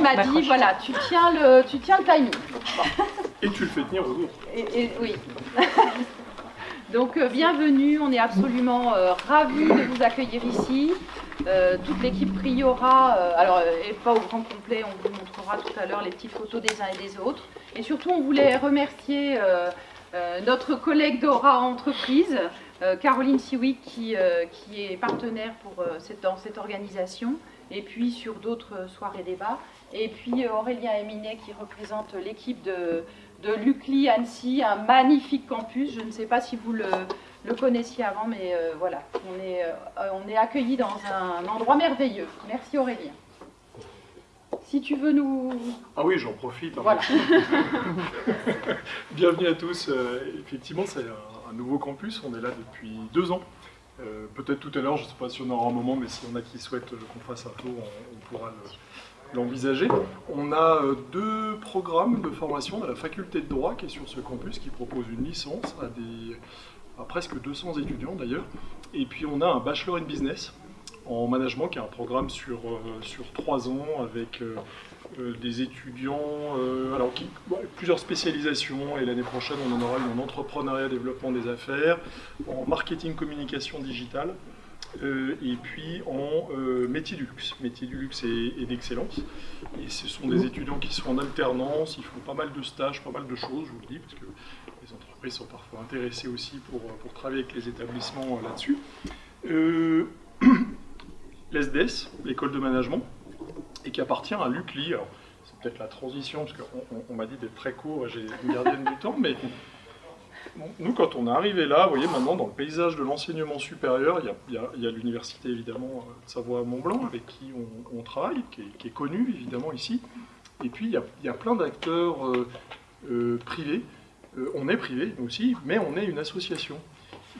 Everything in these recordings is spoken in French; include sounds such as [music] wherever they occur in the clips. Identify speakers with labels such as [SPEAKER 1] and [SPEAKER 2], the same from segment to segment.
[SPEAKER 1] Euh, m'a dit, voilà, tu tiens le, tu tiens le timing.
[SPEAKER 2] Et tu le fais tenir au
[SPEAKER 1] et, Oui. [laughs] Donc euh, bienvenue, on est absolument euh, ravis de vous accueillir ici. toute l'équipe Priora, alors et pas au grand complet, on vous montrera tout à l'heure les petites photos des uns et des autres. Et surtout, on voulait remercier notre collègue d'Aura Entreprise, Caroline Siwick, qui, qui, est partenaire pour, cette, dans cette organisation et puis sur d'autres soirées débats. Et puis euh, Aurélien Eminet qui représente l'équipe de, de l'UCLI Annecy, un magnifique campus. Je ne sais pas si vous le, le connaissiez avant, mais euh, voilà, on est, euh, on est accueillis dans un endroit merveilleux. Merci Aurélien. Si tu veux nous...
[SPEAKER 2] Ah oui, j'en profite.
[SPEAKER 1] Hein. Voilà. [laughs]
[SPEAKER 2] Bienvenue à tous. effectivement, c'est un, nouveau campus. On est là depuis deux ans. Euh, peut-être tout à l'heure, je ne sais pas si on aura un moment, mais s'il y en a qui souhaitent qu'on fasse un tour, on, pourra l'envisager. On a euh, deux programmes de formation à la faculté de droit qui est sur ce campus, qui propose une licence à, presque 200 étudiants d'ailleurs. Et puis on a un bachelor in business en management, qui est un programme sur, euh, sur trois ans avec euh, des étudiants, alors qui, plusieurs spécialisations, et l'année prochaine on en aura une en entrepreneuriat, développement des affaires, en marketing, communication digitale, euh, et puis en métier du luxe, métier du luxe et, d'excellence. Et ce sont des étudiants qui sont en alternance, ils font pas mal de stages, pas mal de choses, je vous le dis, parce que les entreprises sont parfois intéressées aussi pour, pour travailler avec les établissements là-dessus. [clears throat] L'ESDES, l'école de management, et qui appartient à l'UCLI. C'est peut-être la transition, parce qu'on m'a dit d'être très court, j'ai une gardienne du temps, mais nous, quand on est arrivé là, vous voyez, maintenant, dans le paysage de l'enseignement supérieur, il y a, l'université, évidemment, de Savoie-Mont-Blanc, avec qui on, travaille, qui est, qui connu, évidemment, ici. Et puis, il y a, plein d'acteurs euh, euh, privés. Euh, on est privé, aussi, mais on est une association.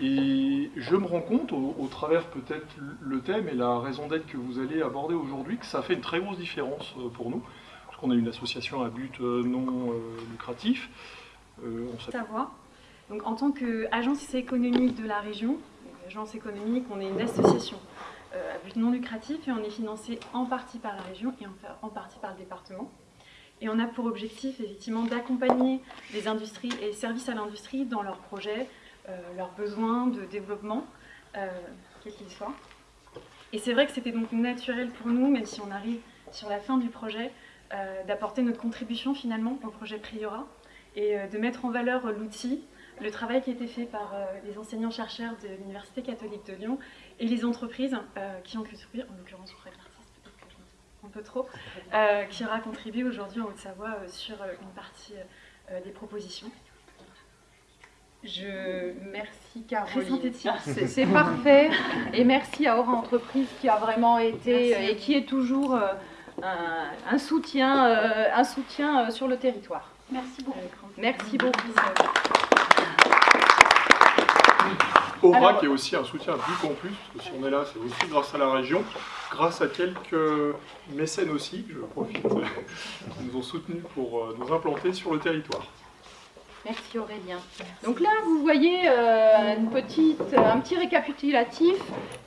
[SPEAKER 2] Et je me rends compte, au, travers peut-être le thème et la raison d'être que vous allez aborder aujourd'hui, que ça fait une très grosse différence euh, pour nous, parce qu'on est une association à but euh, non euh, lucratif.
[SPEAKER 3] on Savoir. Donc, en tant qu'agence économique de la région, agence économique, on est une association à but non lucratif et on est financé en partie par la région et en partie par le département. Et on a pour objectif effectivement d'accompagner les industries et les services à l'industrie dans leurs projets euh, leurs besoins de développement, euh, quels qu'ils soient. Et c'est vrai que c'était donc naturel pour nous, même si on arrive sur la fin du projet, euh, d'apporter notre contribution finalement au projet Priora et de mettre en valeur l'outil, le travail qui a été fait par les enseignants-chercheurs de l'Université catholique de Lyon et les entreprises qui ont contribué, en l'occurrence je un peu trop, qui aura contribué aujourd'hui en Haute-Savoie sur une partie des propositions.
[SPEAKER 1] Je merci Caroline. C'est parfait. Et merci à Aura Entreprise qui a vraiment été et qui est toujours euh, un, soutien, euh, un soutien euh, sur le territoire.
[SPEAKER 3] Merci beaucoup.
[SPEAKER 1] Merci beaucoup.
[SPEAKER 2] Aura qui est aussi un soutien du campus, parce que si on est là, c'est aussi grâce à la région, grâce à quelques mécènes aussi, je profite, qui nous ont soutenus pour nous implanter sur le territoire.
[SPEAKER 1] Merci Aurélien. Donc là, vous voyez euh, une petite, un petit récapitulatif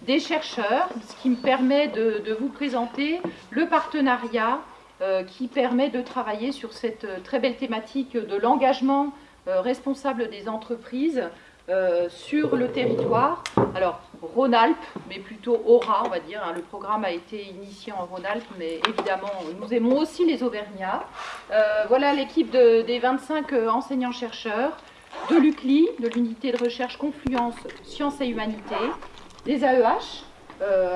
[SPEAKER 1] des chercheurs, ce qui me permet de, vous présenter le partenariat euh, qui permet de travailler sur cette très belle thématique de l'engagement euh, responsable des entreprises euh, sur le territoire. Alors, Rhône-Alpes, mais plutôt Aura, on va dire. Hein. le programme a été initié en Rhône-Alpes, mais évidemment, nous aimons aussi les Auvergnats. Euh, voilà l'équipe des 25 euh, enseignants-chercheurs de l'UCLI, de l'unité de recherche Confluence Sciences et Humanités, des AEH,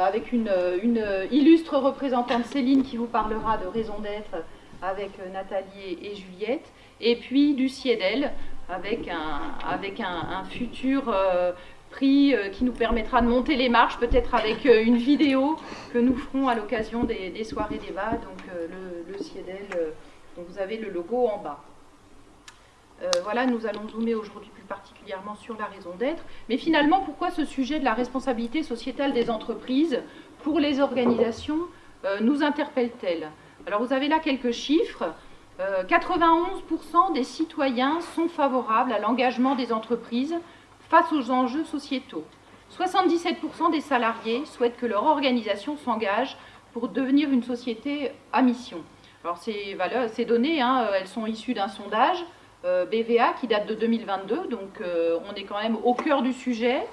[SPEAKER 1] avec une, une, illustre représentante Céline qui vous parlera de raison d'être avec Nathalie et, Juliette, et puis du CIEDEL, avec un, futur euh, prix euh, qui nous permettra de monter les marches, peut-être avec euh, une vidéo que nous ferons à l'occasion des, soirées débat, donc le, le CIEDEL, dont vous avez le logo en bas. voilà, nous allons zoomer aujourd'hui plus particulièrement sur la raison d'être. Mais finalement, pourquoi ce sujet de la responsabilité sociétale des entreprises pour les organisations nous interpelle-t-elle? Alors vous avez là quelques chiffres. 91% des citoyens sont favorables à l'engagement des entreprises face aux enjeux sociétaux. 77% des salariés souhaitent que leur organisation s'engage pour devenir une société à mission. Alors ces, valeurs, ces données, hein, elles sont issues d'un sondage euh, BVA qui date de 2022, donc euh, on est quand même au cœur du sujet.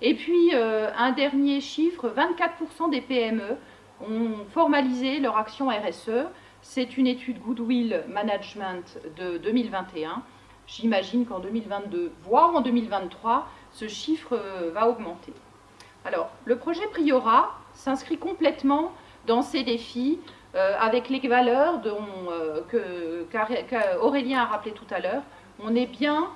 [SPEAKER 1] Et puis euh, un dernier chiffre, 24% des PME ont formalisé leur action RSE. C'est une étude Goodwill Management de 2021. J'imagine qu'en 2022, voire en 2023, ce chiffre va augmenter. Alors, le projet Priora s'inscrit complètement dans ces défis euh, avec les valeurs dont, euh, qu'Aurélien a rappelé tout à l'heure. On est bien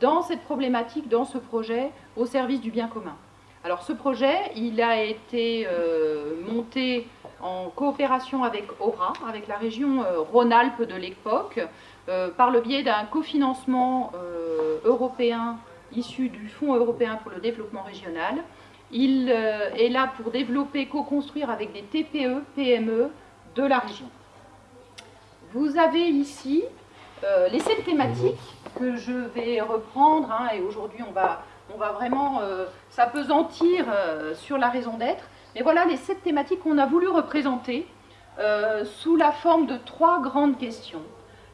[SPEAKER 1] dans cette problématique, dans ce projet, au service du bien commun. Alors ce projet, il a été euh, monté en coopération avec Aura, avec la région Rhône-Alpes de l'époque, par le biais d'un cofinancement européen issu du Fonds européen pour le développement régional. Il est là pour développer, co-construire avec des TPE, PME, de la région. Vous avez ici euh, les sept thématiques que je vais reprendre, hein, et aujourd'hui on va, on va vraiment euh, s'apesantir euh, sur la raison d'être. Mais voilà les sept thématiques qu'on a voulu représenter sous la forme de trois grandes questions.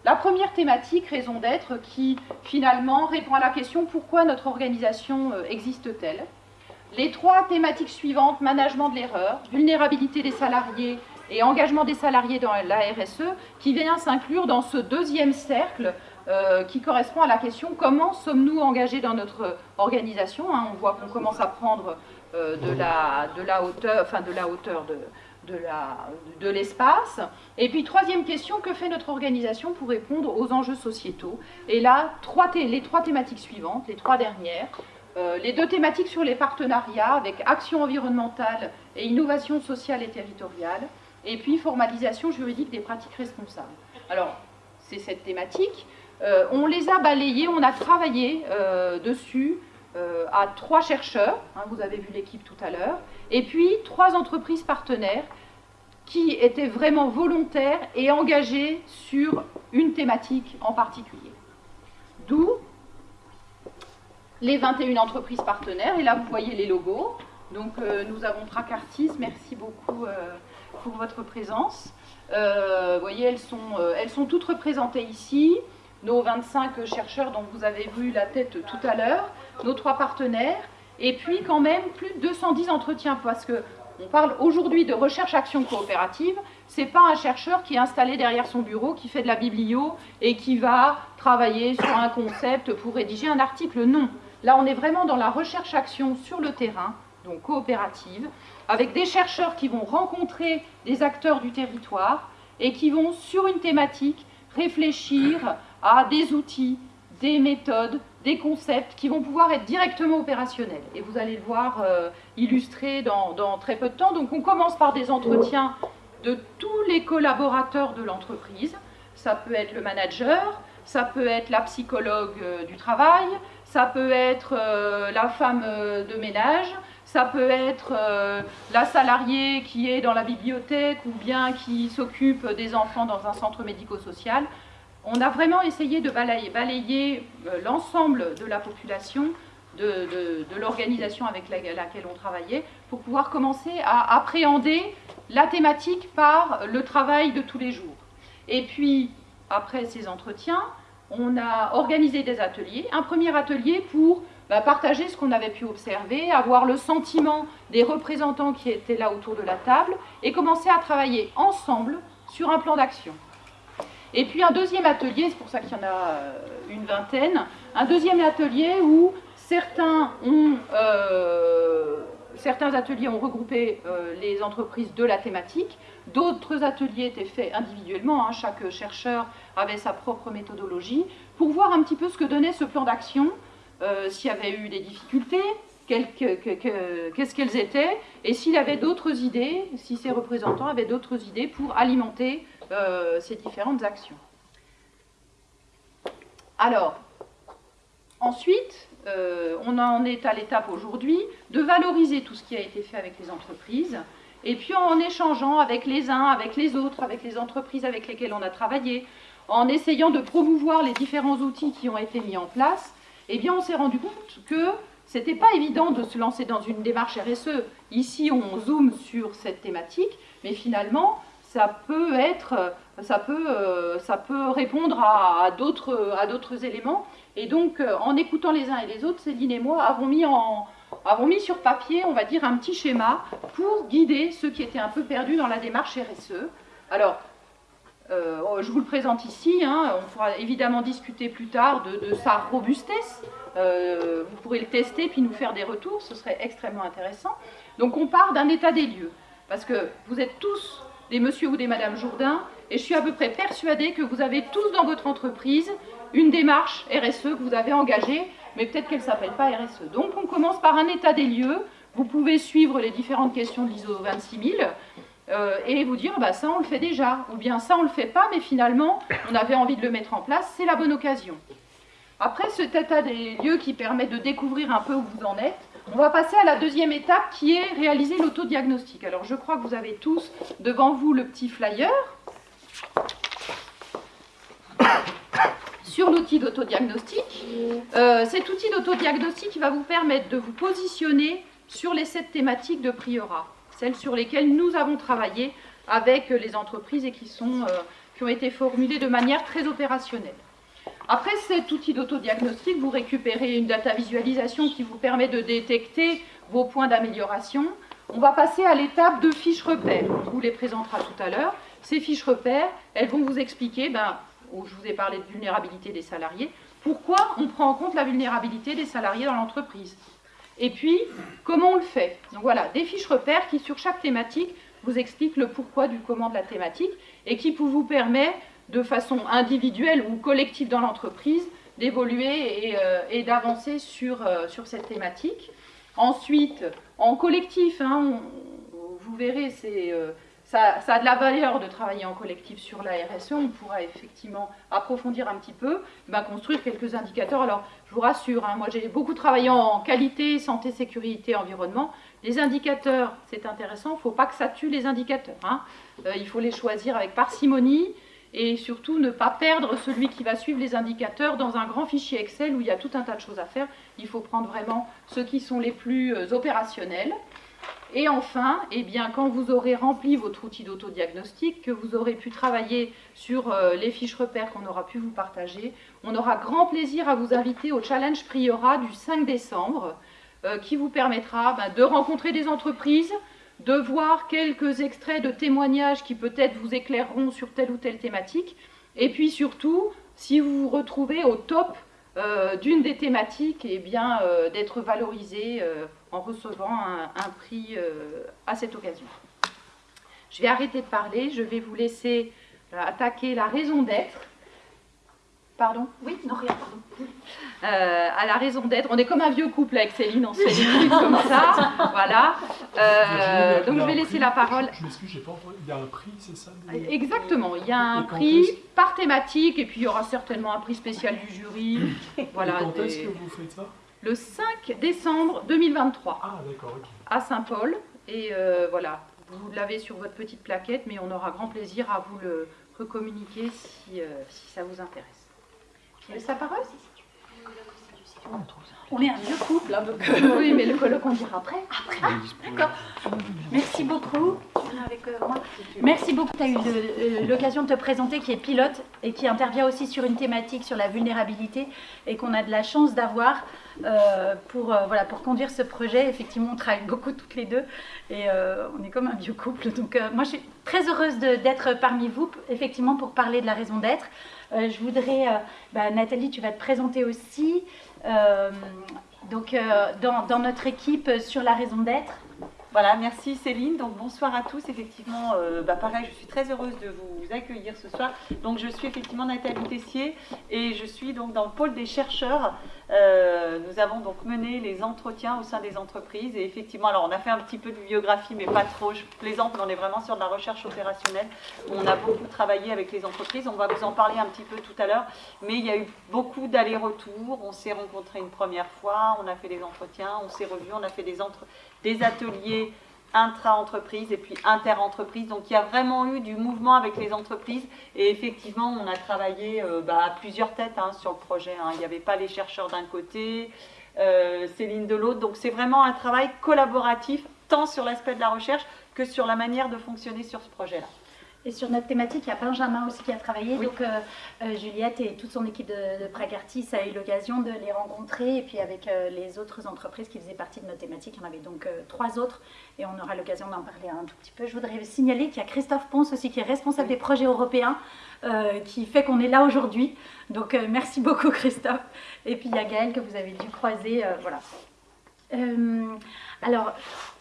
[SPEAKER 1] La première thématique, raison d'être, qui finalement répond à la question pourquoi notre organisation existe-t-elle? Les trois thématiques suivantes, management de l'erreur, vulnérabilité des salariés et engagement des salariés dans la RSE, qui vient s'inclure dans ce deuxième cercle euh, qui correspond à la question comment sommes-nous engagés dans notre organisation? Hein, On voit qu'on commence à prendre euh, de, la, de, la, hauteur, enfin de la hauteur de, de l'espace. Et puis troisième question, que fait notre organisation pour répondre aux enjeux sociétaux? Et là, trois les trois thématiques suivantes, les trois dernières, euh, les deux thématiques sur les partenariats avec action environnementale et innovation sociale et territoriale, et puis formalisation juridique des pratiques responsables. Alors, c'est cette thématique. Euh, on les a balayées, on a travaillé dessus euh, à trois chercheurs, hein, vous avez vu l'équipe tout à l'heure, et puis trois entreprises partenaires qui étaient vraiment volontaires et engagées sur une thématique en particulier. D'où les 21 entreprises partenaires, et là vous voyez les logos. Donc nous avons Tracartis, merci beaucoup pour votre présence. Euh, vous voyez, elles sont, euh, elles sont toutes représentées ici. Nos 25 chercheurs dont vous avez vu la tête tout à l'heure, nos trois partenaires, et puis quand même plus de 210 entretiens, parce que on parle aujourd'hui de recherche-action coopérative, c'est pas un chercheur qui est installé derrière son bureau, qui fait de la biblio et qui va travailler sur un concept pour rédiger un article. Non. Là, on est vraiment dans la recherche-action sur le terrain, donc coopérative, avec des chercheurs qui vont rencontrer des acteurs du territoire et qui vont, sur une thématique, réfléchir à des outils, des méthodes, des concepts qui vont pouvoir être directement opérationnels. Et vous allez le voir euh, illustré dans, très peu de temps. Donc on commence par des entretiens de tous les collaborateurs de l'entreprise. Ça peut être le manager, ça peut être la psychologue euh, du travail, ça peut être euh, la femme de ménage, ça peut être la salariée qui est dans la bibliothèque ou bien qui s'occupe des enfants dans un centre médico-social. On a vraiment essayé de balayer, euh, l'ensemble de la population, de, l'organisation avec laquelle on travaillait, pour pouvoir commencer à appréhender la thématique par le travail de tous les jours. Et puis, après ces entretiens, on a organisé des ateliers. Un premier atelier pour bah, partager ce qu'on avait pu observer, avoir le sentiment des représentants qui étaient là autour de la table et commencer à travailler ensemble sur un plan d'action. Et puis un deuxième atelier, c'est pour ça qu'il y en a euh, une vingtaine, un deuxième atelier où certains, euh, certains ateliers ont regroupé euh, les entreprises de la thématique, d'autres ateliers étaient faits individuellement, hein. chaque chercheur avait sa propre méthodologie, pour voir un petit peu ce que donnait ce plan d'action s'il y avait eu des difficultés, qu'est-ce qu'elles étaient, et s'il avait d'autres idées, si ces représentants avaient d'autres idées pour alimenter euh, ces différentes actions. Alors, ensuite, euh, on en est à l'étape aujourd'hui de valoriser tout ce qui a été fait avec les entreprises, et puis en échangeant avec les uns, avec les autres, avec les entreprises avec lesquelles on a travaillé, en essayant de promouvoir les différents outils qui ont été mis en place, eh bien on s'est rendu compte que c'était pas évident de se lancer dans une démarche RSE. Ici, on zoome sur cette thématique, mais finalement, ça peut être, ça peut, euh, ça peut répondre à, d'autres éléments. Et donc, euh, en écoutant les uns et les autres, Céline et moi avons mis, avons mis sur papier, on va dire, un petit schéma pour guider ceux qui étaient un peu perdus dans la démarche RSE. Alors, euh, je vous le présente ici, hein. on pourra évidemment discuter plus tard de, sa robustesse. vous pourrez le tester puis nous faire des retours, ce serait extrêmement intéressant. Donc on part d'un état des lieux, parce que vous êtes tous des monsieur ou des madame Jourdain, et je suis à peu près persuadée que vous avez tous dans votre entreprise une démarche RSE que vous avez engagée, mais peut-être qu'elle ne s'appelle pas RSE. Donc on commence par un état des lieux, vous pouvez suivre les différentes questions de l'ISO 26000, euh, et vous dire bah, ça on le fait déjà, ou bien ça on le fait pas, mais finalement on avait envie de le mettre en place, c'est la bonne occasion. Après cet état des lieux qui permet de découvrir un peu où vous en êtes, on va passer à la deuxième étape qui est réaliser l'autodiagnostic. Alors je crois que vous avez tous devant vous le petit flyer sur l'outil d'autodiagnostic. Euh, cet outil d'autodiagnostic va vous permettre de vous positionner sur les sept thématiques de Priora, celles sur lesquelles nous avons travaillé avec les entreprises et qui, euh, qui ont été formulées de manière très opérationnelle. Après cet outil d'autodiagnostic, vous récupérez une data visualisation qui vous permet de détecter vos points d'amélioration. On va passer à l'étape de fiches repères. On vous les présentera tout à l'heure. Ces fiches repères, elles vont vous expliquer, ben, je vous ai parlé de vulnérabilité des salariés, pourquoi on prend en compte la vulnérabilité des salariés dans l'entreprise. Et puis, comment on le fait Donc voilà, des fiches repères qui, sur chaque thématique, vous expliquent le pourquoi du comment de la thématique et qui vous permet de façon individuelle ou collective dans l'entreprise, d'évoluer et, euh, d'avancer sur, euh, sur cette thématique. Ensuite, en collectif, hein, vous verrez, c'est, euh, ça, a de la valeur de travailler en collectif sur la RSE. On pourra effectivement approfondir un petit peu, ben, construire quelques indicateurs. Alors, je vous rassure, hein, moi j'ai beaucoup travaillé en qualité, santé, sécurité, environnement. Les indicateurs, c'est intéressant, il ne faut pas que ça tue les indicateurs. Hein. il faut les choisir avec parcimonie et surtout ne pas perdre celui qui va suivre les indicateurs dans un grand fichier Excel où il y a tout un tas de choses à faire. Il faut prendre vraiment ceux qui sont les plus euh, opérationnels. Et enfin, eh bien, quand vous aurez rempli votre outil d'autodiagnostic, que vous aurez pu travailler sur euh, les fiches repères qu'on aura pu vous partager, on aura grand plaisir à vous inviter au challenge Priora du 5 décembre, euh, qui vous permettra ben, de rencontrer des entreprises, de voir quelques extraits de témoignages qui peut-être vous éclaireront sur telle ou telle thématique, et puis surtout, si vous vous retrouvez au top euh, d'une des thématiques, eh bien euh, d'être valorisé euh, en recevant un prix à cette occasion. Je vais arrêter de parler, je vais vous laisser attaquer la raison d'être. Pardon?
[SPEAKER 4] Oui, non, rien, pardon.
[SPEAKER 1] Euh, à la raison d'être. On est comme un vieux couple avec Céline, on se fait des trucs comme ça. [laughs] Voilà. Euh, donc je vais laisser la parole.
[SPEAKER 2] Je m'excuse, j'ai pas Il y a un prix, c'est ça
[SPEAKER 1] Exactement, il y a un prix par thématique et puis il y aura certainement un prix spécial du jury.
[SPEAKER 2] Voilà, et quand est-ce que vous faites ça?
[SPEAKER 1] Le 5 décembre 2023.
[SPEAKER 2] Ah, d'accord, ok.
[SPEAKER 1] À Saint-Paul. Et euh, voilà, vous l'avez sur votre petite plaquette, mais on aura grand plaisir à vous le recommuniquer si, si ça vous intéresse. Ça paraît
[SPEAKER 4] on est un vieux couple, hein, donc...
[SPEAKER 1] Euh, oui, mais le colloque, on dira après.
[SPEAKER 4] Après, ah, d'accord. Merci beaucoup. Tu viens avec euh, moi Merci beaucoup. Tu as eu euh, l'occasion de te présenter, qui est pilote et qui intervient aussi sur une thématique sur la vulnérabilité et qu'on a de la chance d'avoir pour, voilà, pour conduire ce projet. Effectivement, on travaille beaucoup toutes les deux et on est comme un vieux couple. Donc, moi, je suis très heureuse d'être parmi vous, effectivement, pour parler de la raison d'être. Je voudrais, bah, Nathalie, tu vas te présenter aussi. Euh, donc, euh, dans, notre équipe sur la raison d'être.
[SPEAKER 5] Voilà, merci Céline. Donc bonsoir à tous. Effectivement, euh, bah, pareil, je suis très heureuse de vous accueillir ce soir. Donc je suis effectivement Nathalie Tessier et je suis donc dans le pôle des chercheurs euh, nous avons donc mené les entretiens au sein des entreprises et effectivement, alors on a fait un petit peu de biographie, mais pas trop, je plaisante, mais on est vraiment sur de la recherche opérationnelle. On a beaucoup travaillé avec les entreprises, on va vous en parler un petit peu tout à l'heure, mais il y a eu beaucoup d'allers-retours, on s'est rencontrés une première fois, on a fait des entretiens, on s'est revus, on a fait des, ateliers intra-entreprise et puis inter-entreprise. Donc il y a vraiment eu du mouvement avec les entreprises et effectivement on a travaillé euh, bah, à plusieurs têtes hein, sur le projet. Hein. Il n'y avait pas les chercheurs d'un côté, Céline de l'autre. Donc c'est vraiment un travail collaboratif, tant sur l'aspect de la recherche que sur la manière de fonctionner sur ce projet-là.
[SPEAKER 4] Et sur notre thématique, il y a Benjamin aussi qui a travaillé. Donc, euh, euh, Juliette et toute son équipe de, de Pragartis a eu l'occasion de les rencontrer. Et puis, avec euh, les autres entreprises qui faisaient partie de notre thématique, il y en avait donc trois autres. Et on aura l'occasion d'en parler un tout petit peu. Je voudrais signaler qu'il y a Christophe Ponce aussi, qui est responsable des projets européens, qui fait qu'on est là aujourd'hui. Donc, merci beaucoup, Christophe. Et puis, il y a Gaëlle que vous avez dû croiser. voilà. Alors,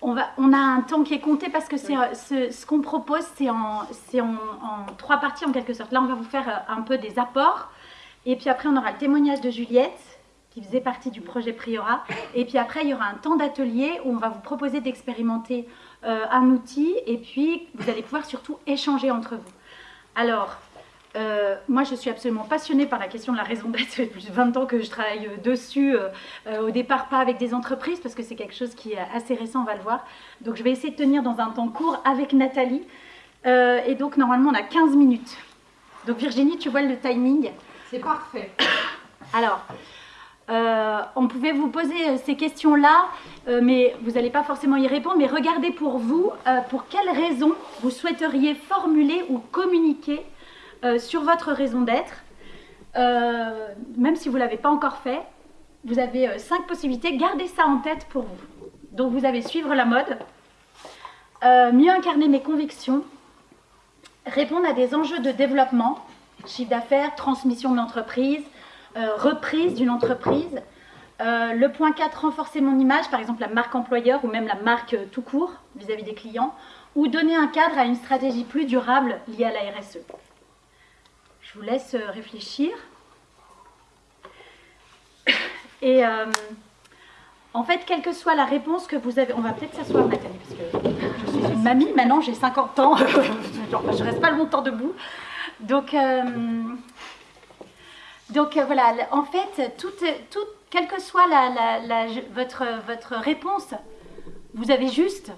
[SPEAKER 4] on, va, on, a un temps qui est compté parce que c'est euh, ce, qu'on propose, c'est en, en, trois parties en quelque sorte. Là, on va vous faire euh, un peu des apports. Et puis après, on aura le témoignage de Juliette, qui faisait partie du projet Priora. Et puis après, il y aura un temps d'atelier où on va vous proposer d'expérimenter euh, un outil. Et puis, vous allez pouvoir surtout échanger entre vous. Alors, euh, moi, je suis absolument passionnée par la question de la raison d'être. Ça fait plus de 20 ans que je travaille euh, dessus. Euh, au départ, pas avec des entreprises, parce que c'est quelque chose qui est assez récent, on va le voir. Donc, je vais essayer de tenir dans un temps court avec Nathalie. et donc, normalement, on a 15 minutes. Donc, Virginie, tu vois le timing
[SPEAKER 1] C'est parfait.
[SPEAKER 4] Alors, on pouvait vous poser ces questions-là, mais vous n'allez pas forcément y répondre. Mais regardez pour vous, pour quelles raisons vous souhaiteriez formuler ou communiquer sur votre raison d'être. Euh, même si vous ne l'avez pas encore fait, vous avez euh, cinq possibilités. Gardez ça en tête pour vous. Donc vous avez suivre la mode, mieux incarner mes convictions, répondre à des enjeux de développement, chiffre d'affaires, transmission de l'entreprise, reprise d'une entreprise. le point 4, renforcer mon image, par exemple la marque employeur ou même la marque tout court vis-à-vis -vis des clients, ou donner un cadre à une stratégie plus durable liée à la RSE. Je vous laisse euh, réfléchir. Et euh, en fait, quelle que soit la réponse que vous avez, on va peut-être s'asseoir Nathalie, parce que je suis une mamie, maintenant j'ai 50 ans, [laughs] je reste pas longtemps debout. Donc, euh, donc voilà, en fait, tout, tout, quelle que soit la, votre, votre réponse, vous avez juste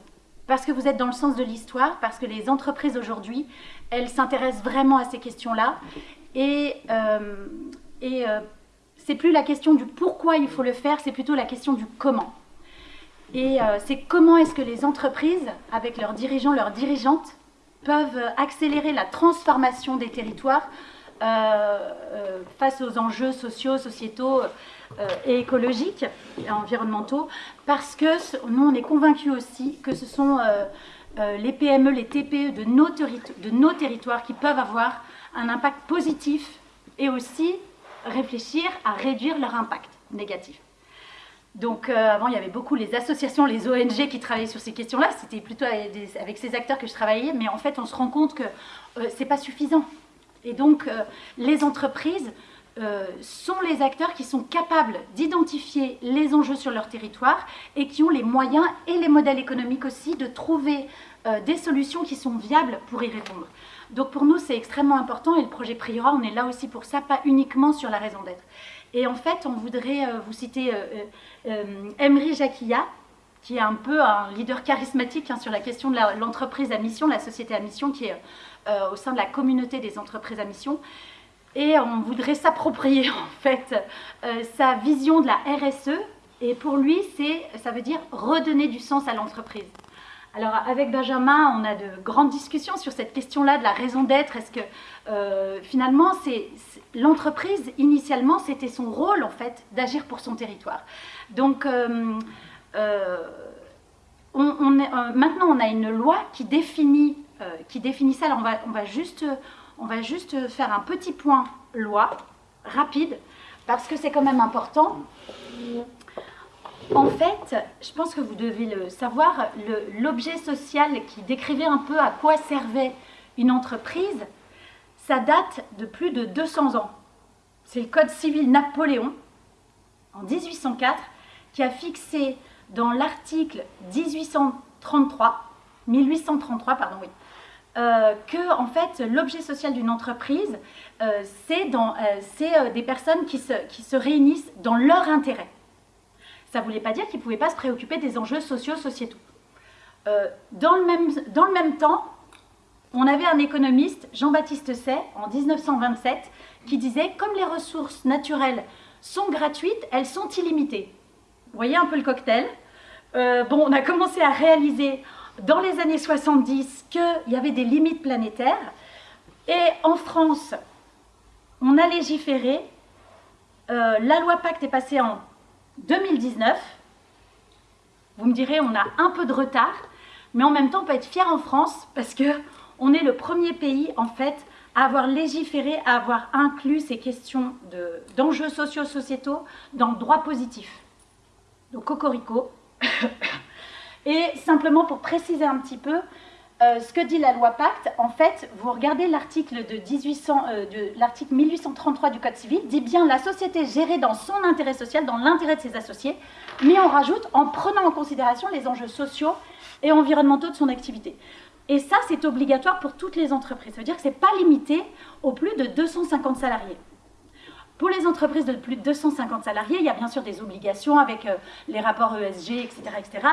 [SPEAKER 4] parce que vous êtes dans le sens de l'histoire, parce que les entreprises aujourd'hui, elles s'intéressent vraiment à ces questions-là. Et, euh, euh, c'est plus la question du pourquoi il faut le faire, c'est plutôt la question du comment. Et euh, c'est comment est-ce que les entreprises, avec leurs dirigeants, leurs dirigeantes, peuvent accélérer la transformation des territoires face aux enjeux sociaux, sociétaux et écologiques et environnementaux, parce que nous, on est convaincus aussi que ce sont euh, les PME, les TPE de nos, territoires qui peuvent avoir un impact positif et aussi réfléchir à réduire leur impact négatif. Donc euh, avant, il y avait beaucoup les associations, les ONG qui travaillaient sur ces questions-là. C'était plutôt avec, ces acteurs que je travaillais, mais en fait, on se rend compte que euh, ce n'est pas suffisant. Et donc, les entreprises euh, sont les acteurs qui sont capables d'identifier les enjeux sur leur territoire et qui ont les moyens et les modèles économiques aussi de trouver euh, des solutions qui sont viables pour y répondre. Donc pour nous, c'est extrêmement important et le projet Priora, on est là aussi pour ça, pas uniquement sur la raison d'être. Et en fait, on voudrait euh, vous citer Emery Jacquilla, qui est un peu un leader charismatique hein, sur la question de l'entreprise à mission, la société à mission, qui est au sein de la communauté des entreprises à mission et on voudrait s'approprier [laughs] en fait euh, sa vision de la RSE. Et pour lui, ça veut dire redonner du sens à l'entreprise. Alors avec Benjamin, on a de grandes discussions sur cette question-là de la raison d'être. Est-ce que euh, finalement, c'est, l'entreprise initialement, c'était son rôle en fait d'agir pour son territoire. Donc euh, maintenant, on a une loi qui définit, qui définit ça. Alors on va, on va juste on va juste faire un petit point loi, rapide, parce que c'est quand même important. En fait, je pense que vous devez le savoir, l'objet social qui décrivait un peu à quoi servait une entreprise, ça date de plus de 200 ans. C'est le Code civil Napoléon, en 1804, qui a fixé dans l'article 1833, 1833, pardon, oui, euh, que en fait l'objet social d'une entreprise, euh, c'est euh, des personnes qui se, réunissent dans leur intérêt. Ça ne voulait pas dire qu'ils ne pouvaient pas se préoccuper des enjeux sociaux, sociétaux. dans, le même, temps, on avait un économiste, Jean-Baptiste Say, en 1927, qui disait, comme les ressources naturelles sont gratuites, elles sont illimitées. Vous voyez un peu le cocktail? Bon, on a commencé à réaliser dans les années 70 qu'il y avait des limites planétaires. Et en France, on a légiféré. Euh, la loi Pacte est passée en 2019. Vous me direz, on a un peu de retard, mais en même temps, on peut être fier en France parce que on est le premier pays, en fait, à avoir légiféré, à avoir inclus ces questions d'enjeux sociaux-sociétaux dans le droit positif. Donc, cocorico. Et simplement pour préciser un petit peu, euh, ce que dit la loi Pacte, en fait, vous regardez l'article de, 1800, euh, de l'article 1833 du Code civil, dit bien la société gérée dans son intérêt social, dans l'intérêt de ses associés, mais on rajoute en prenant en considération les enjeux sociaux et environnementaux de son activité. Et ça, c'est obligatoire pour toutes les entreprises. Ça veut dire que ce n'est pas limité aux plus de 250 salariés. Pour les entreprises de plus de 250 salariés, il y a bien sûr des obligations avec euh, les rapports ESG, etc. etc.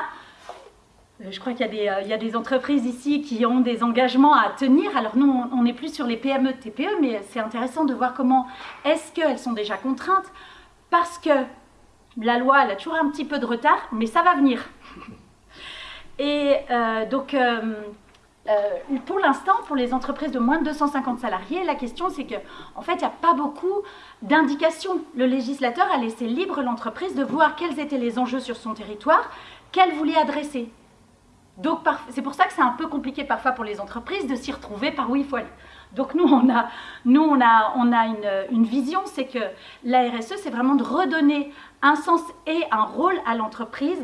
[SPEAKER 4] Je crois qu'il y, euh, y, a des entreprises ici qui ont des engagements à tenir. Alors nous, on n'est plus sur les PME, TPE, mais c'est intéressant de voir comment est-ce qu'elles sont déjà contraintes, parce que la loi, elle a toujours un petit peu de retard, mais ça va venir. [laughs] Et euh, donc, euh, pour l'instant, pour les entreprises de moins de 250 salariés, la question c'est que, en fait, il n'y a pas beaucoup d'indications. Le législateur a laissé libre l'entreprise de voir quels étaient les enjeux sur son territoire, qu'elle voulait adresser. Donc, c'est pour ça que c'est un peu compliqué parfois pour les entreprises de s'y retrouver par où il faut aller. Donc, nous, on a, nous, on a, on a une, vision, c'est que la RSE, c'est vraiment de redonner un sens et un rôle à l'entreprise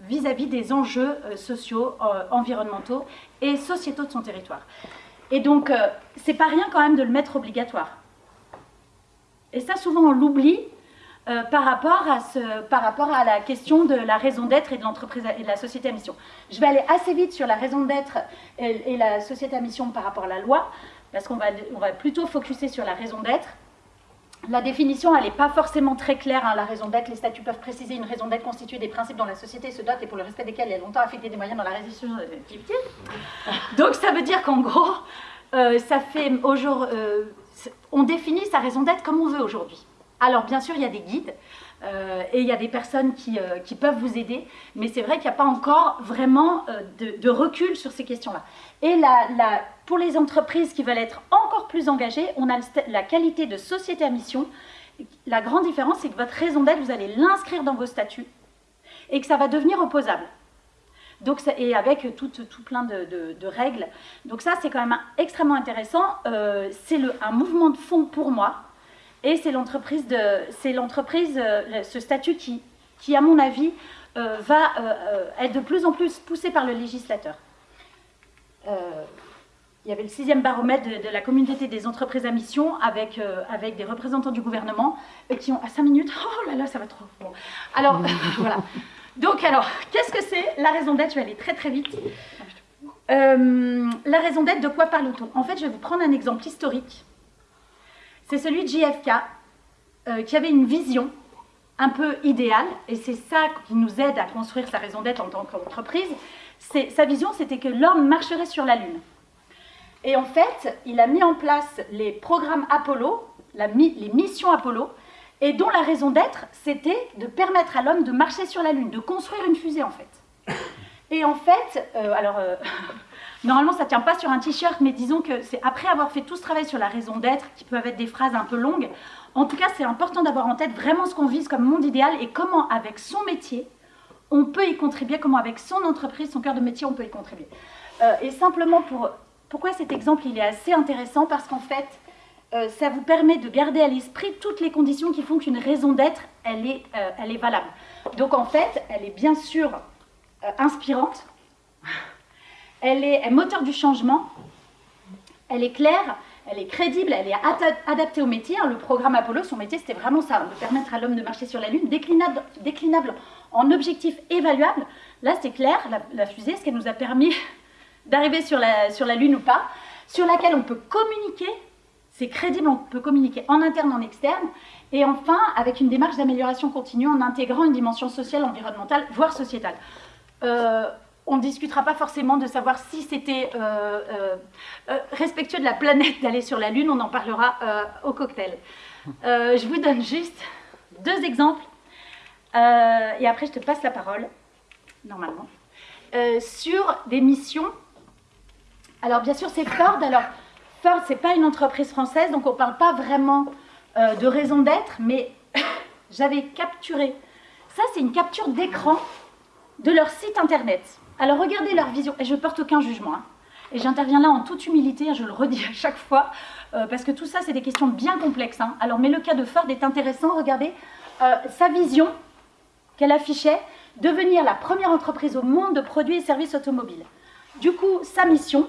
[SPEAKER 4] vis-à-vis des enjeux euh, sociaux, euh, environnementaux et sociétaux de son territoire. Et donc, euh, c'est pas rien quand même de le mettre obligatoire. Et ça, souvent, on l'oublie par, rapport à ce, par rapport à la question de la raison d'être et de l'entreprise et de la société à mission. Je vais aller assez vite sur la raison d'être et, la société à mission par rapport à la loi, parce qu'on va, on va plutôt focuser sur la raison d'être. La définition, elle n'est pas forcément très claire. Hein, la raison d'être, les statuts peuvent préciser une raison d'être constituée des principes dont la société se dote et pour le respect desquels elle a longtemps affecté des moyens dans la résistance de l'activité. Donc ça veut dire qu'en gros, euh, ça fait au jour, euh, on définit sa raison d'être comme on veut aujourd'hui. Alors bien sûr, il y a des guides euh, et il y a des personnes qui, qui peuvent vous aider, mais c'est vrai qu'il n'y a pas encore vraiment de, de, recul sur ces questions-là. Et la, pour les entreprises qui veulent être encore plus engagées, on a la qualité de société à mission. La grande différence, c'est que votre raison d'être, vous allez l'inscrire dans vos statuts et que ça va devenir opposable. Donc, et avec tout, tout plein de, règles. Donc ça, c'est quand même extrêmement intéressant. Euh, c'est un mouvement de fond pour moi. Et c'est l'entreprise, c'est l'entreprise, euh, ce statut qui, qui, à mon avis, euh, va être de plus en plus poussé par le législateur il y avait le sixième baromètre de, la communauté des entreprises à mission avec, euh, avec des représentants du gouvernement qui ont à 5 minutes, [laughs] oh là là, ça va trop. Bon. Alors, [laughs] [laughs] voilà. Donc, alors, qu'est-ce que c'est la raison d'être? Je vais aller très très vite. Euh, la raison d'être, de quoi parle-t-on? En fait, je vais vous prendre un exemple historique. C'est celui de JFK, euh, qui avait une vision un peu idéale, et c'est ça qui nous aide à construire sa raison d'être en tant qu'entreprise. Sa vision, c'était que l'homme marcherait sur la Lune. Et en fait, il a mis en place les programmes Apollo, les missions Apollo, et dont la raison d'être, c'était de permettre à l'homme de marcher sur la Lune, de construire une fusée en fait. Et en fait, euh, alors, euh, [laughs] normalement ça ne tient pas sur un t-shirt, mais disons que c'est après avoir fait tout ce travail sur la raison d'être, qui peuvent être des phrases un peu longues, en tout cas c'est important d'avoir en tête vraiment ce qu'on vise comme monde idéal et comment avec son métier, on peut y contribuer, comment avec son entreprise, son cœur de métier, on peut y contribuer. Euh, et simplement pour pourquoi cet exemple il est assez intéressant? Parce qu'en fait, euh, ça vous permet de garder à l'esprit toutes les conditions qui font qu'une raison d'être, elle, est, euh, elle est valable. Donc en fait, elle est bien sûr inspirante, elle est, moteur du changement, elle est claire, elle est crédible, elle est adaptée au métier. Hein. Le programme Apollo, son métier, c'était vraiment ça, de permettre à l'homme de marcher sur la Lune, déclinable, en objectifs évaluables. Là, c'est clair, la, fusée, ce qu'elle nous a permis [laughs] d'arriver sur la, sur la Lune ou pas, sur laquelle on peut communiquer, c'est crédible, on peut communiquer en interne, en externe, et enfin avec une démarche d'amélioration continue en intégrant une dimension sociale, environnementale, voire sociétale. Euh, on ne discutera pas forcément de savoir si c'était euh, euh, respectueux de la planète [laughs] d'aller sur la Lune, on en parlera au cocktail. je vous donne juste deux exemples. Euh, et après, je te passe la parole, normalement, euh, sur des missions. Alors, bien sûr, c'est Ford. Alors, Ford, c'est pas une entreprise française, donc on ne parle pas vraiment euh, de raison d'être, mais [laughs] j'avais capturé. Ça, c'est une capture d'écran de leur site internet. Alors, regardez leur vision, et je porte aucun jugement. hein. Et j'interviens là en toute humilité, hein, je le redis à chaque fois, euh, parce que tout ça, c'est des questions bien complexes. hein. Alors, mais le cas de Ford est intéressant. Regardez euh, sa vision qu'elle affichait, devenir la première entreprise au monde de produits et services automobiles. Du coup, sa mission,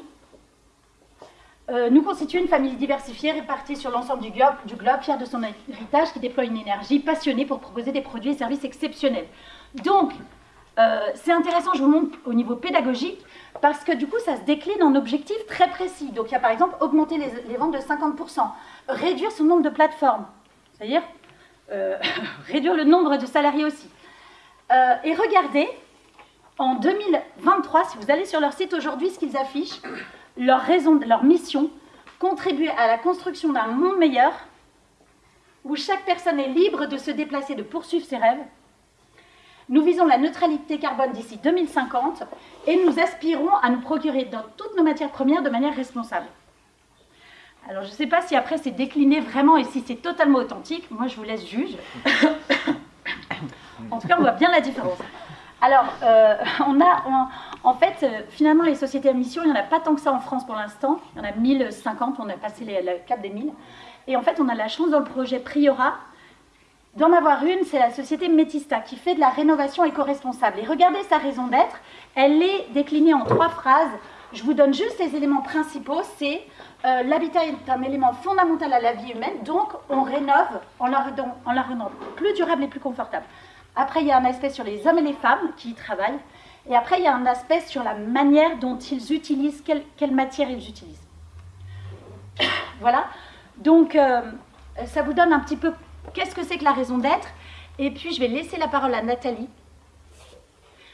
[SPEAKER 4] euh, nous constitue une famille diversifiée répartie sur l'ensemble du globe, du globe, fière de son héritage, qui déploie une énergie passionnée pour proposer des produits et services exceptionnels. Donc, euh, c'est intéressant, je vous montre au niveau pédagogique, parce que du coup, ça se décline en objectifs très précis. Donc, il y a par exemple augmenter les, ventes de 50%, réduire son nombre de plateformes, c'est-à-dire euh, [laughs] réduire le nombre de salariés aussi. Euh, et regardez, en 2023, si vous allez sur leur site aujourd'hui, ce qu'ils affichent, leur raison, leur mission, contribuer à la construction d'un monde meilleur, où chaque personne est libre de se déplacer, de poursuivre ses rêves. Nous visons la neutralité carbone d'ici 2050 et nous aspirons à nous procurer dans toutes nos matières premières de manière responsable. Alors, je ne sais pas si après c'est décliné vraiment et si c'est totalement authentique. Moi, je vous laisse juge. [coughs] en tout cas, on voit bien la différence. Alors, euh, on a, on- en fait, euh, finalement, les sociétés à mission, il n'y en a pas tant que ça en France pour l'instant. Il y en a 1050, on a passé les- le cap des 1000. Et en fait, on a la chance dans le projet Priora d'en avoir une, c'est la société Metista qui fait de la rénovation éco-responsable. Et regardez sa raison d'être, elle est déclinée en trois phrases. Je vous donne juste les éléments principaux. C'est euh, l'habitat est un élément fondamental à la vie humaine, donc on rénove en la, rendant- plus durable et plus confortable. Après, il y a un aspect sur les hommes et les femmes qui y travaillent. Et après, il y a un aspect sur la manière dont ils utilisent, quelle, quelle matière ils utilisent. Voilà. Donc, euh, ça vous donne un petit peu qu'est-ce que c'est que la raison d'être? Et puis, je vais laisser la parole à Nathalie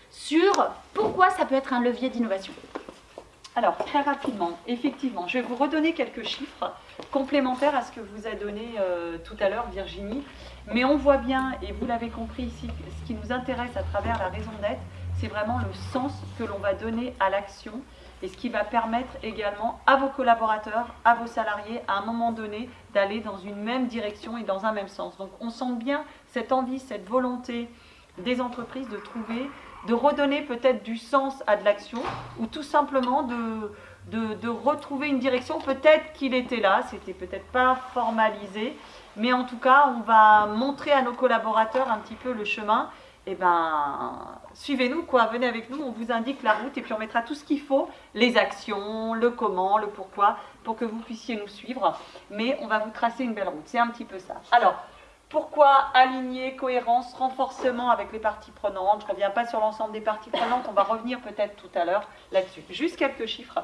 [SPEAKER 4] sur pourquoi ça peut être un levier d'innovation.
[SPEAKER 5] Alors, très rapidement, effectivement, je vais vous redonner quelques chiffres complémentaires à ce que vous a donné euh, tout à l'heure Virginie. Mais on voit bien, et vous l'avez compris ici, ce qui nous intéresse à travers la raison d'être, c'est vraiment le sens que l'on va donner à l'action et ce qui va permettre également à vos collaborateurs, à vos salariés, à un moment donné, d'aller dans une même direction et dans un même sens. Donc on sent bien cette envie, cette volonté des entreprises de trouver, de redonner peut-être du sens à de l'action ou tout simplement de, de, de retrouver une direction. Peut-être qu'il était là, c'était peut-être pas formalisé, mais en tout cas, on va montrer à nos collaborateurs un petit peu le chemin. Eh ben, suivez-nous, quoi, venez avec nous, on vous indique la route et puis on mettra tout ce qu'il faut, les actions, le comment, le pourquoi, pour que vous puissiez nous suivre. Mais on va vous tracer une belle route, c'est un petit peu ça. Alors, pourquoi aligner, cohérence, renforcement avec les parties prenantes? Je ne reviens pas sur l'ensemble des parties prenantes, on va revenir peut-être tout à l'heure là-dessus. Juste quelques chiffres.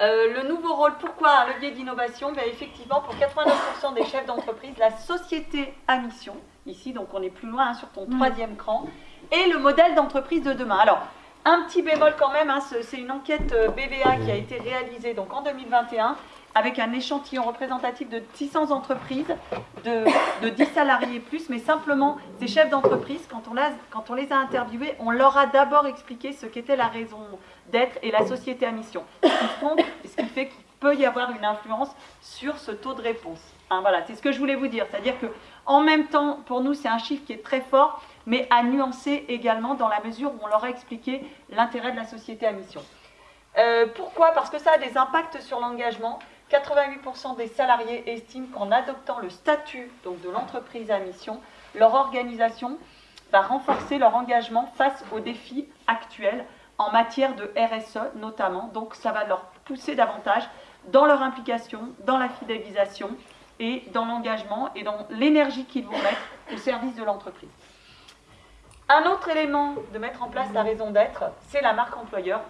[SPEAKER 5] Euh, le nouveau rôle, pourquoi un levier d'innovation? Ben, Effectivement, pour 89% des chefs d'entreprise, la société à mission, ici, donc on est plus loin hein, sur ton troisième cran, et le modèle d'entreprise de demain. Alors, un petit bémol quand même, hein, ce- c'est une enquête euh, BVA qui a été réalisée donc en 2021 avec un échantillon représentatif de 600 entreprises, de, de 10 salariés et plus, mais simplement ces chefs d'entreprise, quand, on l'a- quand on les a interviewés, on leur a d'abord expliqué ce qu'était la raison d'être et la société à mission. Ce qui, font- ce qui fait qu'il peut y avoir une influence sur ce taux de réponse. Hein, voilà, c'est ce que je voulais vous dire. C'est-à-dire que en même temps, pour nous, c'est un chiffre qui est très fort, mais à nuancer également dans la mesure où on leur a expliqué l'intérêt de la société à mission. Euh, pourquoi? Parce que ça a des impacts sur l'engagement. 88% des salariés estiment qu'en adoptant le statut donc, de l'entreprise à mission, leur organisation va renforcer leur engagement face aux défis actuels en matière de RSE notamment. Donc ça va leur pousser davantage dans leur implication, dans la fidélisation et dans l'engagement et dans l'énergie qu'ils vont mettre au service de l'entreprise. Un autre élément de mettre en place la raison d'être, c'est la marque employeur,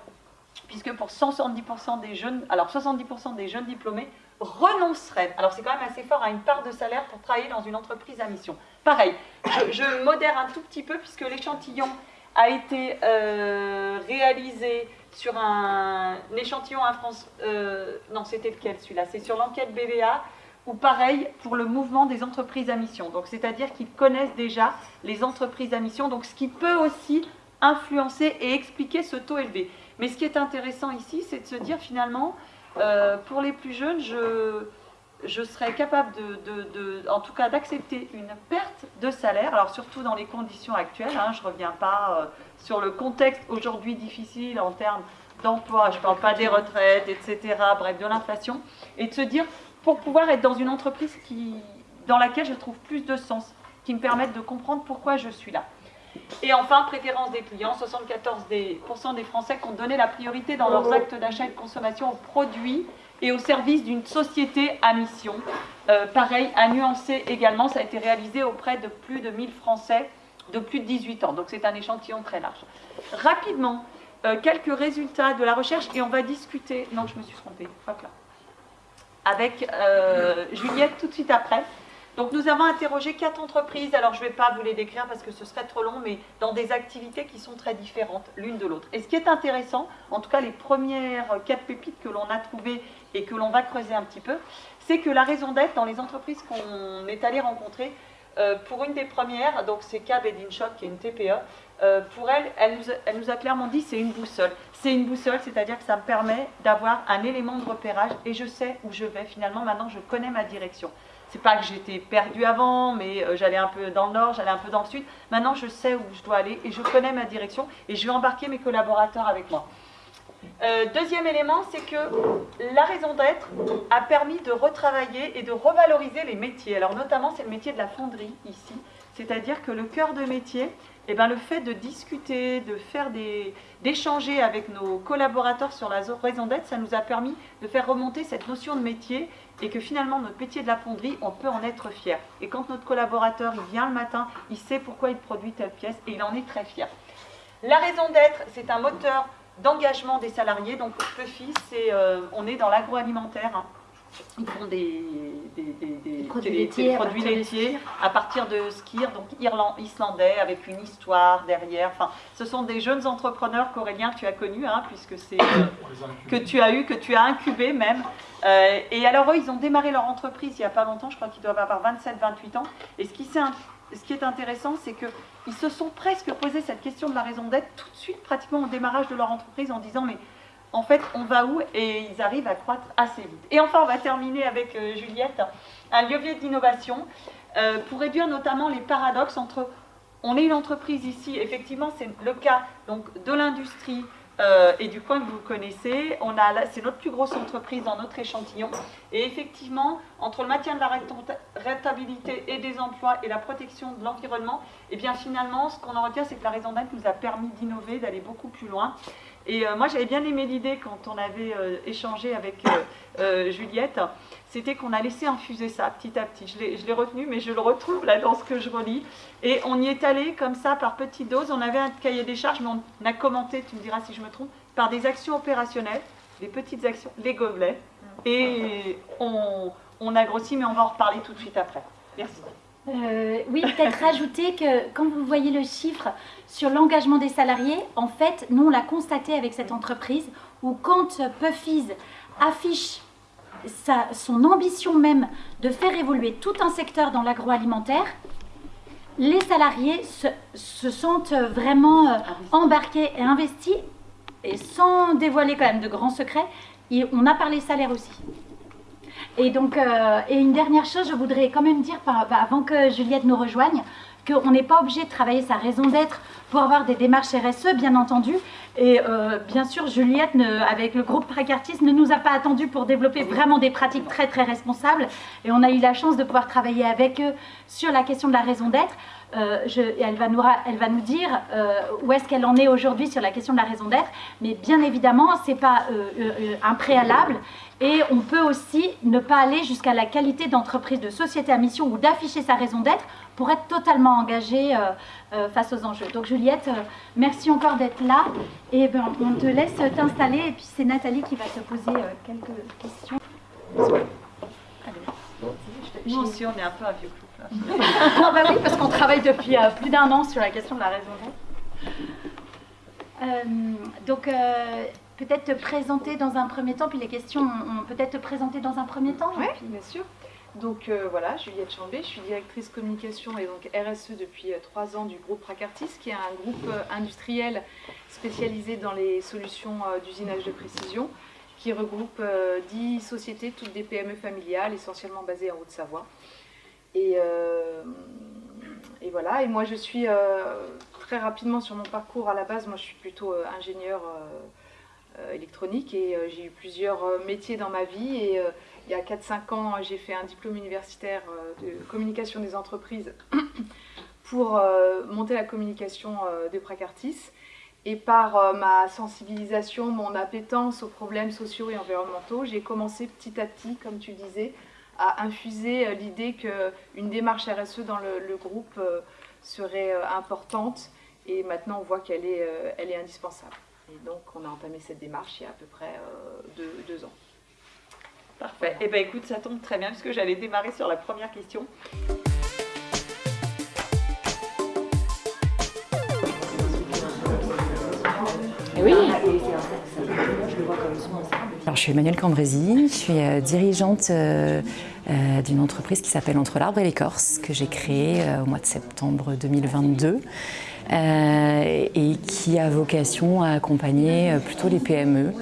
[SPEAKER 5] puisque pour 170% des jeunes, alors 70% des jeunes diplômés renonceraient, alors c'est quand même assez fort, à une part de salaire pour travailler dans une entreprise à mission. Pareil, je, modère un tout petit peu puisque l'échantillon a été euh, réalisé sur un, échantillon à France, euh, non c'était lequel celui-là, c'est sur l'enquête BVA ou pareil pour le mouvement des entreprises à mission. Donc c'est-à-dire qu'ils connaissent déjà les entreprises à mission, donc ce qui peut aussi influencer et expliquer ce taux élevé. Mais ce qui est intéressant ici, c'est de se dire finalement, euh, pour les plus jeunes, je, je serais capable de, en tout cas d'accepter une perte de salaire, alors surtout dans les conditions actuelles, hein, je ne reviens pas euh, sur le contexte aujourd'hui difficile en termes d'emploi, je ne parle pas des retraites, etc., bref, de l'inflation, et de se dire, pour pouvoir être dans une entreprise qui, dans laquelle je trouve plus de sens, qui me permette de comprendre pourquoi je suis là. Et enfin, préférence des clients, 74% des, Français qui ont donné la priorité dans leurs actes d'achat et de consommation aux produits et au service d'une société à mission. Euh, pareil, à nuancer également, ça a été réalisé auprès de plus de 1000 Français de plus de 18 ans. Donc c'est un échantillon très large. Rapidement, euh, quelques résultats de la recherche et on va discuter. Non, je me suis trompée. Hop là. Avec euh, Juliette tout de suite après. Donc nous avons interrogé quatre entreprises, alors je ne vais pas vous les décrire parce que ce serait trop long, mais dans des activités qui sont très différentes l'une de l'autre. Et ce qui est intéressant, en tout cas les premières quatre pépites que l'on a trouvées et que l'on va creuser un petit peu, c'est que la raison d'être dans les entreprises qu'on est allé rencontrer, euh, pour une des premières, donc c'est Cab Edinshop, qui est une TPE, euh, pour elle, elle nous, a, clairement dit c'est une boussole. C'est une boussole, c'est-à-dire que ça me permet d'avoir un élément de repérage et je sais où je vais. Finalement, maintenant, je connais ma direction c'est pas que j'étais perdue avant, mais euh, j'allais un peu dans le nord, j'allais un peu dans le sud. Maintenant, je sais où je dois aller et je connais ma direction et je vais embarquer mes collaborateurs avec moi. Euh, deuxième élément, c'est que la raison d'être a permis de retravailler et de revaloriser les métiers. Alors notamment, c'est le métier de la fonderie ici, c'est-à-dire que le cœur de métier, eh ben, le fait de discuter, de faire des, d'échanger avec nos collaborateurs sur la raison d'être, ça nous a permis de faire remonter cette notion de métier et que finalement notre métier de la fonderie, on peut en être fier. Et quand notre collaborateur il vient le matin, il sait pourquoi il produit telle pièce et il en est très fier. La raison d'être, c'est un moteur d'engagement des salariés. Donc PEFI, c'est, euh, on est dans l'agroalimentaire. Hein. Ils font des,
[SPEAKER 4] produits, laitiers,
[SPEAKER 5] à partir de skir, donc islandais, avec une histoire derrière. Enfin, ce sont des jeunes entrepreneurs qu'Aurélien, tu as connus, hein, puisque c'est euh, que tu as eu, que tu as incubé même. Euh, et alors eux, ils ont démarré leur entreprise il n'y a pas longtemps, je crois qu'ils doivent avoir 27-28 ans. Et ce qui, ce qui est intéressant, c'est qu'ils se sont presque posé cette question de la raison d'être tout de suite, pratiquement au démarrage de leur entreprise, en disant mais en fait, on va où Et ils arrivent à croître assez vite. Et enfin, on va terminer avec euh, Juliette, un levier d'innovation euh, pour réduire notamment les paradoxes entre on est une entreprise ici, effectivement, c'est le cas donc, de l'industrie euh, et du coin que vous connaissez. c'est notre plus grosse entreprise dans notre échantillon. Et effectivement, entre le maintien de la rentabilité et des emplois et la protection de l'environnement, et eh bien finalement, ce qu'on en retient, c'est que la raison d'être nous a permis d'innover, d'aller beaucoup plus loin. Et euh, moi, j'avais bien aimé l'idée quand on avait euh, échangé avec euh, Juliette, c'était qu'on a laissé infuser ça petit à petit. Je l'ai retenu, mais je le retrouve là dans ce que je relis. Et on y est allé comme ça, par petites doses. On avait un cahier des charges, mais on a commenté, tu me diras si je me trompe, par des actions opérationnelles, des petites actions, les gobelets. Et on, on a grossi, mais on va en reparler tout de suite après. Merci.
[SPEAKER 4] Euh, oui, peut-être rajouter que quand vous voyez le chiffre sur l'engagement des salariés, en fait, nous on l'a constaté avec cette entreprise où quand Puffies affiche son ambition même de faire évoluer tout un secteur dans l'agroalimentaire, les salariés se, sentent vraiment euh, embarqués et investis et sans dévoiler quand même de grands secrets, on a parlé salaire aussi. Et donc, euh, et une dernière chose, je voudrais quand même dire, bah, avant que Juliette nous rejoigne, qu'on n'est pas obligé de travailler sa raison d'être pour avoir des démarches RSE, bien entendu. Et euh, bien sûr, Juliette, avec le groupe Précartis, ne nous a pas attendu pour développer vraiment des pratiques très très responsables. Et on a eu la chance de pouvoir travailler avec eux sur la question de la raison d'être. Euh, elle va nous dire où est-ce qu'elle en est aujourd'hui sur la question de la raison d'être. Mais bien évidemment, ce n'est pas un préalable. Et on peut aussi ne pas aller jusqu'à la qualité d'entreprise, de société à mission ou d'afficher sa raison d'être pour être totalement engagé euh, euh, face aux enjeux. Donc Juliette, euh, merci encore d'être là. Et ben, on te laisse t'installer et puis c'est Nathalie qui va te poser quelques questions.
[SPEAKER 5] Nous aussi, on est un peu un vieux couple. [laughs]
[SPEAKER 4] non, bah oui, parce qu'on travaille depuis plus d'un an sur la question de la raison d'être. donc, peut-être te présenter dans un premier temps, puis les questions, on, peut-être te présenter dans un premier temps
[SPEAKER 3] Oui, bien sûr.
[SPEAKER 6] Donc euh, voilà, Juliette Chambé, je suis directrice communication et donc RSE depuis euh, trois ans du groupe Pracartis, qui est un groupe euh, industriel spécialisé dans les solutions d'usinage de précision, qui regroupe dix sociétés, toutes des PME familiales, essentiellement basées en Haute-Savoie. Et, et, voilà, et moi je suis très rapidement sur mon parcours à la base, moi je suis plutôt ingénieur électronique et j'ai eu plusieurs métiers dans ma vie et il y a 4-5 ans, j'ai fait un diplôme universitaire euh, de communication des entreprises [coughs] pour euh, monter la communication euh, de Pracartis. Et par ma sensibilisation, mon appétence aux problèmes sociaux et environnementaux, j'ai commencé petit à petit, comme tu disais, à infuser l'idée qu'une démarche RSE dans le, groupe serait importante. Et maintenant, on voit qu'elle est, elle est indispensable. Et donc, on a entamé cette démarche il y a à peu près deux ans.
[SPEAKER 5] Parfait. Et eh bien écoute, ça tombe très bien puisque j'allais démarrer sur la première question.
[SPEAKER 7] Oui. Alors, je suis Emmanuelle Cambrési, je suis euh, dirigeante euh, euh, d'une entreprise qui s'appelle Entre l'arbre et l'écorce, que j'ai créée au mois de septembre 2022 et qui a vocation à accompagner plutôt les PME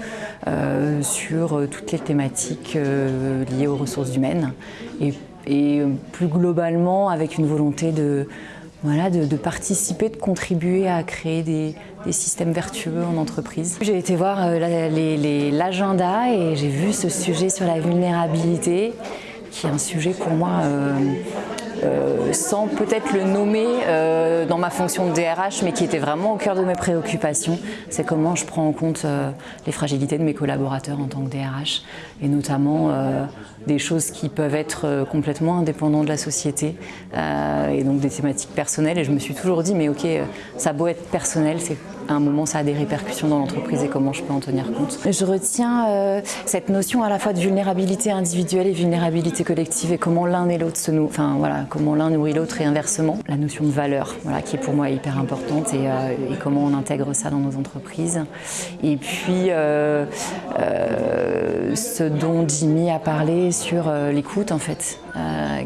[SPEAKER 7] euh, sur euh, toutes les thématiques euh, liées aux ressources humaines et, plus globalement avec une volonté de, voilà, de, participer, de contribuer à créer des, systèmes vertueux en entreprise. J'ai été voir l'agenda et j'ai vu ce sujet sur la vulnérabilité qui est un sujet pour moi euh, sans peut-être le nommer euh, dans ma fonction de DRH, mais qui était vraiment au cœur de mes préoccupations. C'est comment je prends en compte euh, les fragilités de mes collaborateurs en tant que DRH, et notamment des choses qui peuvent être complètement indépendantes de la société, et donc des thématiques personnelles. Et je me suis toujours dit, mais ok, ça a beau être personnel, c'est à un moment ça a des répercussions dans l'entreprise et comment je peux en tenir compte. Je retiens cette notion à la fois de vulnérabilité individuelle et vulnérabilité collective et comment l'un et l'autre se nous, enfin voilà, comment l'un nourrit l'autre et inversement. La notion de valeur, voilà, qui est pour moi hyper importante et, euh, comment on intègre ça dans nos entreprises. Et puis, euh, euh, ce dont Jimmy a parlé sur l'écoute, en fait,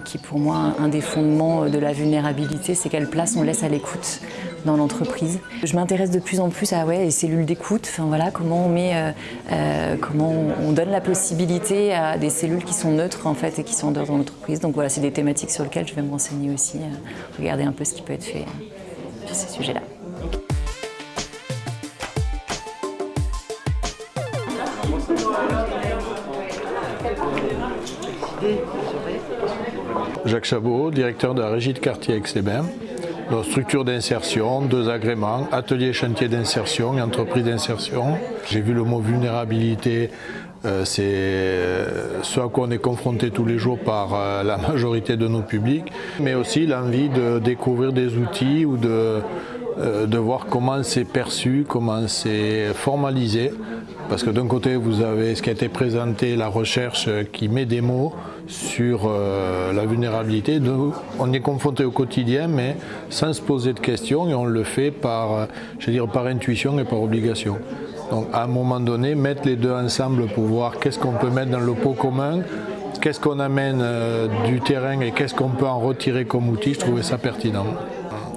[SPEAKER 7] qui est pour moi un des fondements de la vulnérabilité, c'est quelle place on laisse à l'écoute dans l'entreprise. Je m'intéresse de plus en plus à ouais, les cellules d'écoute, enfin, voilà, comment, on, met, euh, euh, comment on donne la possibilité à des cellules qui sont neutres en fait, et qui sont en dehors de l'entreprise. Donc voilà, c'est des thématiques sur lesquelles je vais me renseigner aussi, euh, regarder un peu ce qui peut être fait sur ces sujets-là.
[SPEAKER 8] Jacques Chabot, directeur de la régie de quartier Aix-les-Bains structure d'insertion, deux agréments, atelier chantier d'insertion entreprise d'insertion. J'ai vu le mot vulnérabilité, euh, c'est euh, ce à quoi on est confronté tous les jours par euh, la majorité de nos publics, mais aussi l'envie de découvrir des outils ou de, de voir comment c'est perçu, comment c'est formalisé. Parce que d'un côté, vous avez ce qui a été présenté, la recherche qui met des mots, sur euh, la vulnérabilité. on est confronté au quotidien, mais sans se poser de questions, et on le fait par, euh, je dire, par intuition et par obligation. Donc à un moment donné, mettre les deux ensemble pour voir qu'est-ce qu'on peut mettre dans le pot commun, qu'est-ce qu'on amène euh, du terrain et qu'est-ce qu'on peut en retirer comme outil, je trouvais ça pertinent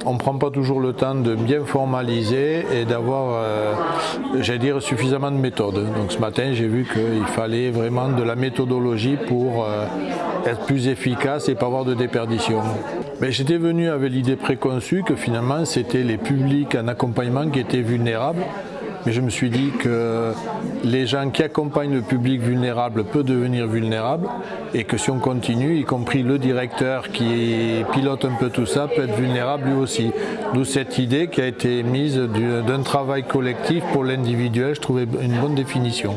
[SPEAKER 8] on ne prend pas toujours le temps de bien formaliser et d'avoir, euh, j'allais suffisamment de méthodes. Donc ce matin, j'ai vu qu'il fallait vraiment de la méthodologie pour euh, être plus efficace et pas avoir de déperdition. Mais j'étais venu avec l'idée préconçue que finalement, c'était les publics en accompagnement qui étaient vulnérables mais je me suis dit que les gens qui accompagnent le public vulnérable peuvent devenir vulnérables et que si on continue, y compris le directeur qui pilote un peu tout ça, peut être vulnérable lui aussi. D'où cette idée qui a été mise d'un travail collectif pour l'individuel, je trouvais une bonne définition.